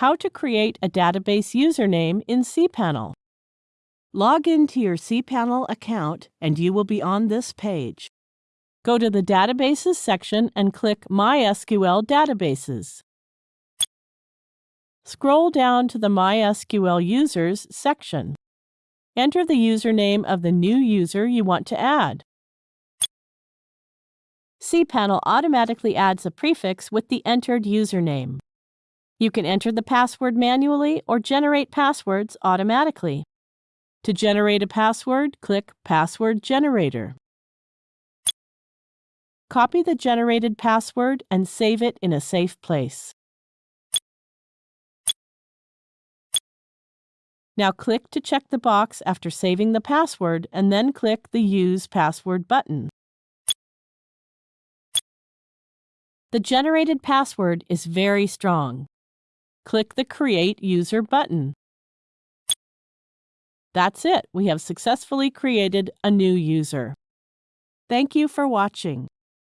How to create a database username in cPanel. Log into your cPanel account and you will be on this page. Go to the Databases section and click MySQL Databases. Scroll down to the MySQL Users section. Enter the username of the new user you want to add. cPanel automatically adds a prefix with the entered username. You can enter the password manually or generate passwords automatically. To generate a password, click Password Generator. Copy the generated password and save it in a safe place. Now click to check the box after saving the password and then click the Use Password button. The generated password is very strong. Click the Create User button. That's it. We have successfully created a new user. Thank you for watching.